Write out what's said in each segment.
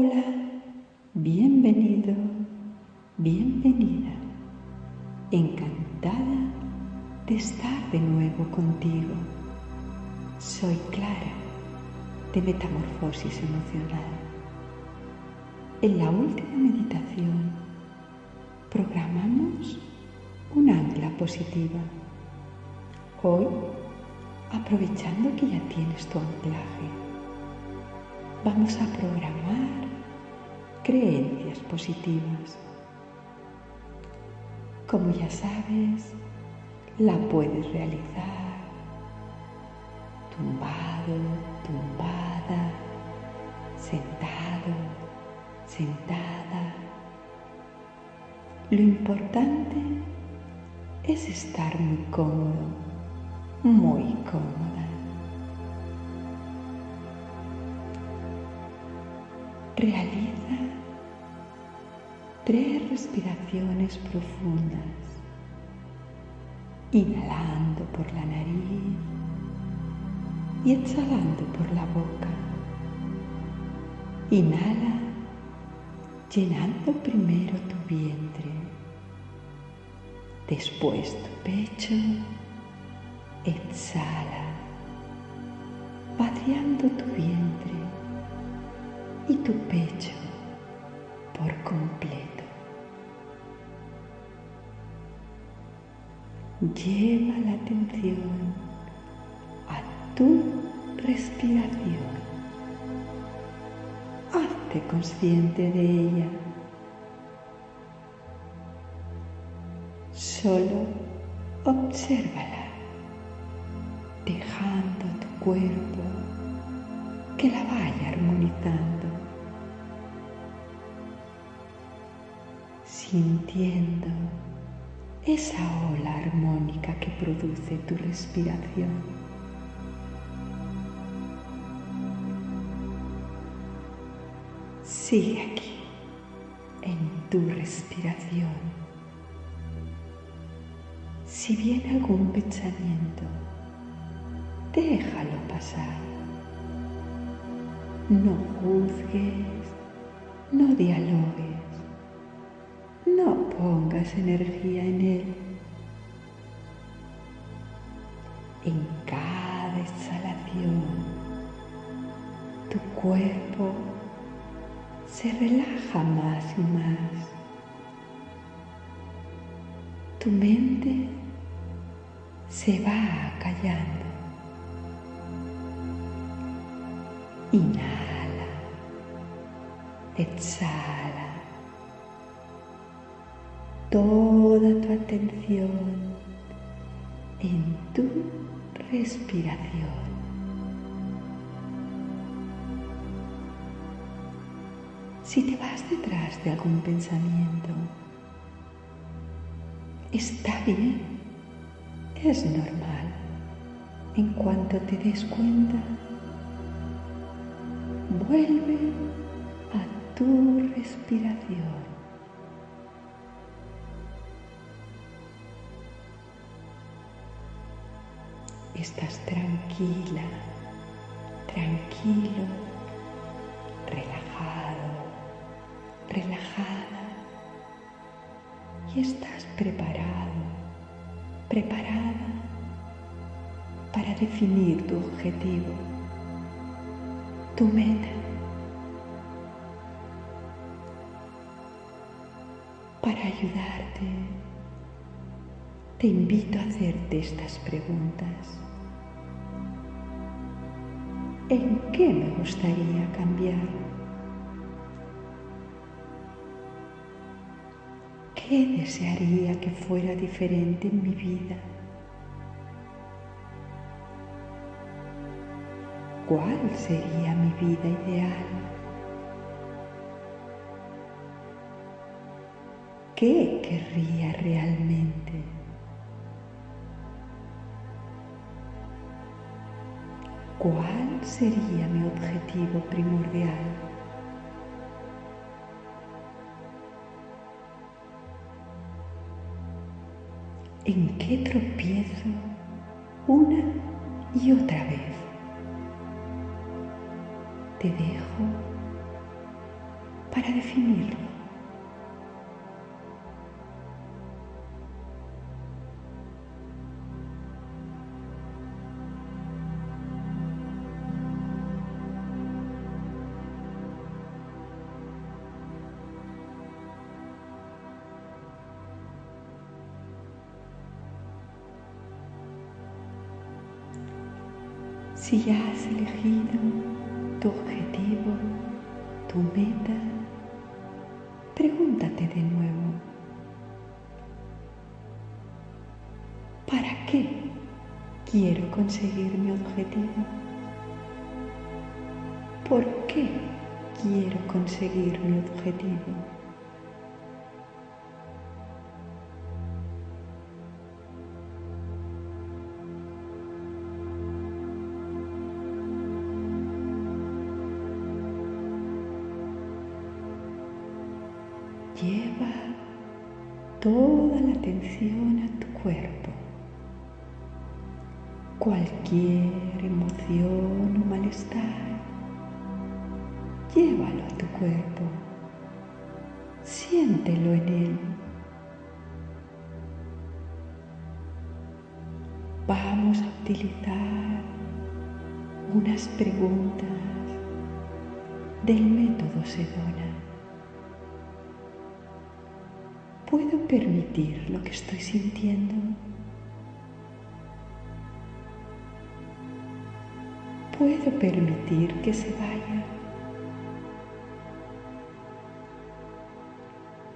Hola, bienvenido, bienvenida. Encantada de estar de nuevo contigo. Soy Clara, de Metamorfosis Emocional. En la última meditación programamos un ancla positiva. Hoy, aprovechando que ya tienes tu anclaje, vamos a programar creencias positivas. Como ya sabes, la puedes realizar tumbado, tumbada, sentado, sentada. Lo importante es estar muy cómodo, muy cómoda. Realiza respiraciones profundas, inhalando por la nariz y exhalando por la boca. Inhala llenando primero tu vientre, después tu pecho, exhala, vaciando tu vientre y tu pecho por completo. Lleva la atención a tu respiración. Hazte consciente de ella. Solo obsérvala, dejando tu cuerpo que la vaya armonizando. sintiendo esa ola armónica que produce tu respiración. Sigue aquí, en tu respiración. Si viene algún pensamiento, déjalo pasar. No juzgues, no dialogues no pongas energía en él. En cada exhalación, tu cuerpo se relaja más y más. Tu mente se va callando. Inhala, exhala toda tu atención en tu respiración. Si te vas detrás de algún pensamiento, está bien, es normal. En cuanto te des cuenta, vuelve a tu respiración. Estás tranquila, tranquilo, relajado, relajada y estás preparado, preparada para definir tu objetivo, tu meta. Para ayudarte, te invito a hacerte estas preguntas. ¿En qué me gustaría cambiar? ¿Qué desearía que fuera diferente en mi vida? ¿Cuál sería mi vida ideal? ¿Qué querría realmente? ¿Cuál sería mi objetivo primordial? ¿En qué tropiezo una y otra vez? Te dejo para definirlo. Si ya has elegido tu objetivo, tu meta, pregúntate de nuevo, ¿para qué quiero conseguir mi objetivo? ¿Por qué quiero conseguir mi objetivo? Toda la atención a tu cuerpo. Cualquier emoción o malestar, llévalo a tu cuerpo. Siéntelo en él. Vamos a utilizar unas preguntas del método Sedona. ¿Puedo permitir lo que estoy sintiendo? ¿Puedo permitir que se vaya?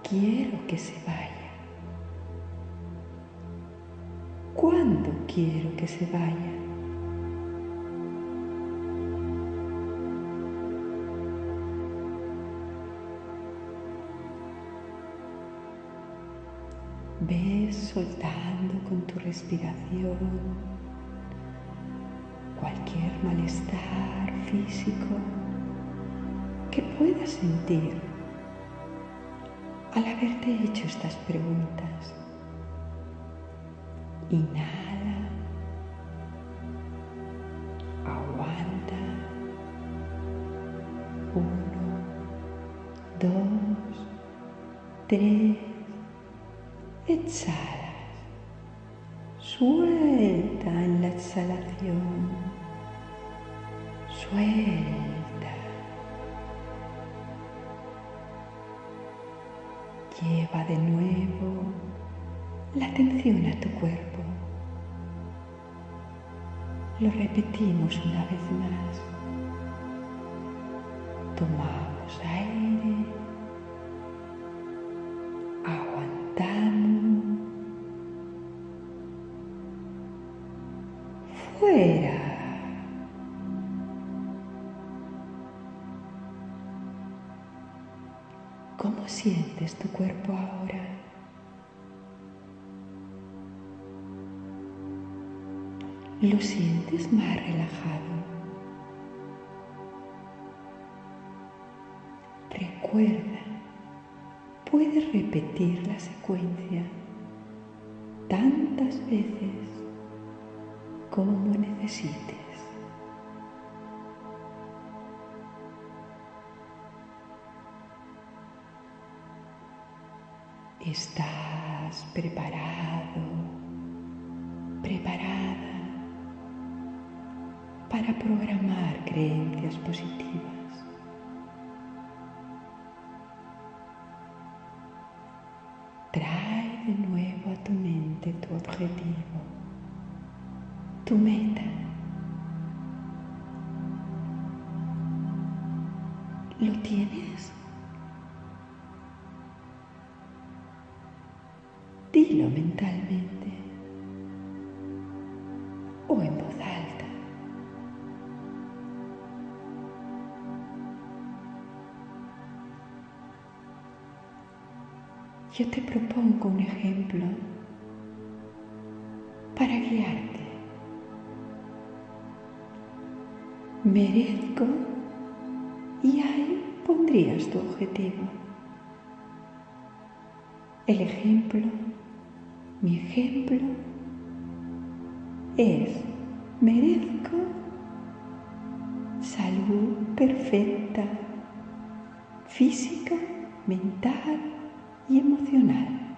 Quiero que se vaya. ¿Cuándo quiero que se vaya? Soltando con tu respiración cualquier malestar físico que puedas sentir al haberte hecho estas preguntas. Inhala, aguanta, uno, dos, tres, exhalación, suelta. Lleva de nuevo la atención a tu cuerpo. Lo repetimos una vez más. Tomamos ¿Cómo sientes tu cuerpo ahora? ¿Lo sientes más relajado? Recuerda, puedes repetir la secuencia tantas veces como necesites. Estás preparado, preparada para programar creencias positivas. Trae de nuevo a tu mente tu objetivo, tu meta. ¿Lo tienes? Mentalmente o en voz alta. Yo te propongo un ejemplo para guiarte. Merezco y ahí pondrías tu objetivo. El ejemplo, mi ejemplo, es merezco salud perfecta, física, mental y emocional.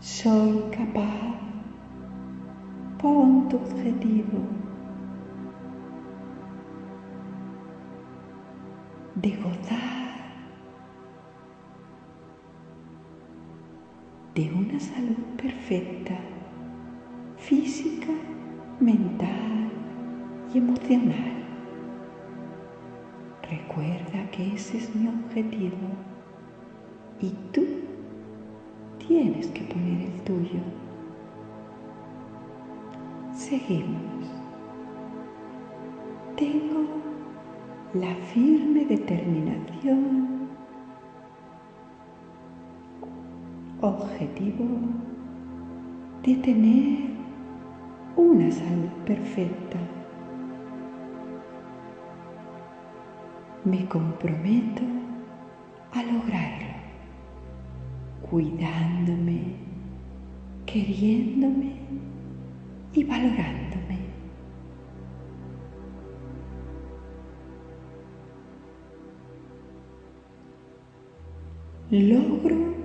Soy capaz, pon tu objetivo de gozar una salud perfecta, física, mental y emocional. Recuerda que ese es mi objetivo y tú tienes que poner el tuyo. Seguimos. Tengo la firme determinación, objetivo de tener una salud perfecta. Me comprometo a lograrlo, cuidándome, queriéndome y valorándome. Logro,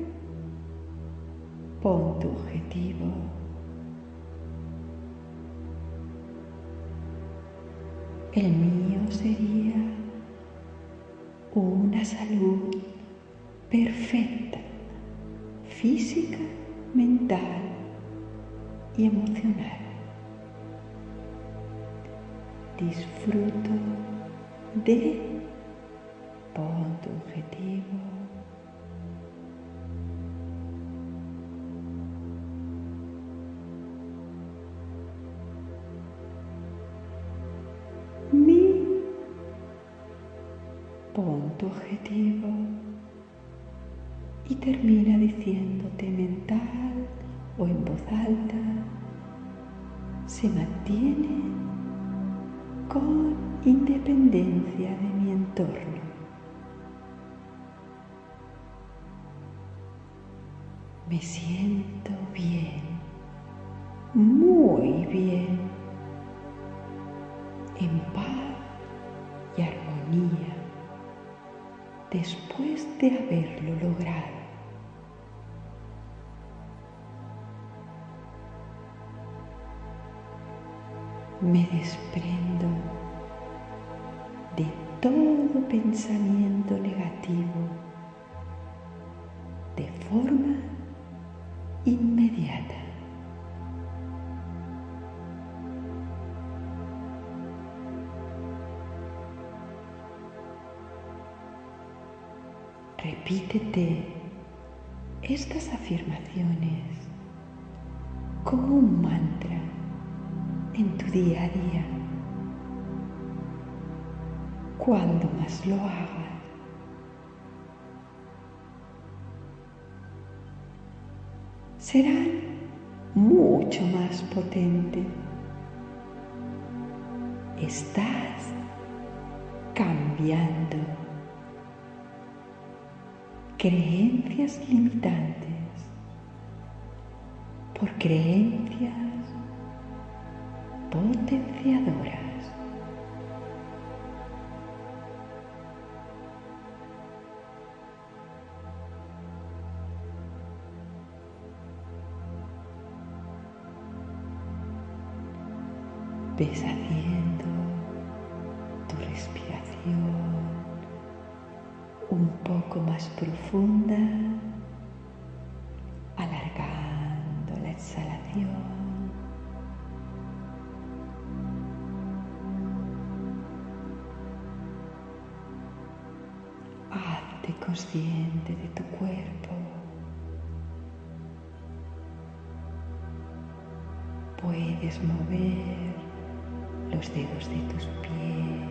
pon tu objetivo. El mío sería una salud perfecta, física, mental y emocional. Disfruto de pon tu objetivo. Termina diciéndote mental o en voz alta, se mantiene con independencia de mi entorno. Me siento bien, muy bien, en paz y armonía después de haberlo logrado. Me desprendo de todo pensamiento negativo de forma inmediata. Repítete estas afirmaciones como un mantra en tu día a día. Cuando más lo hagas, serán mucho más potentes. Estás cambiando creencias limitantes por creencias potenciadoras. Ves haciendo tu respiración un poco más profunda, alargando la exhalación. Consciente de tu cuerpo. Puedes mover los dedos de tus pies,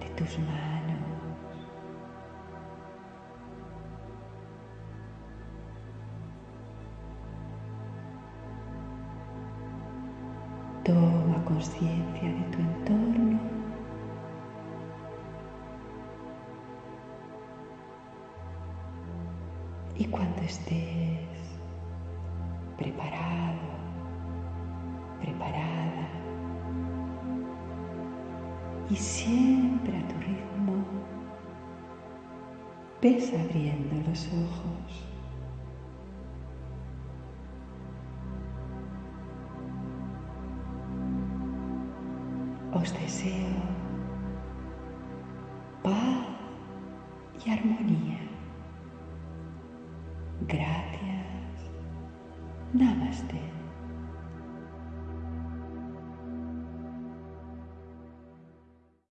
de tus manos. Toma conciencia de tu entorno. Estés preparado, preparada, y siempre a tu ritmo ves abriendo los ojos. Os deseo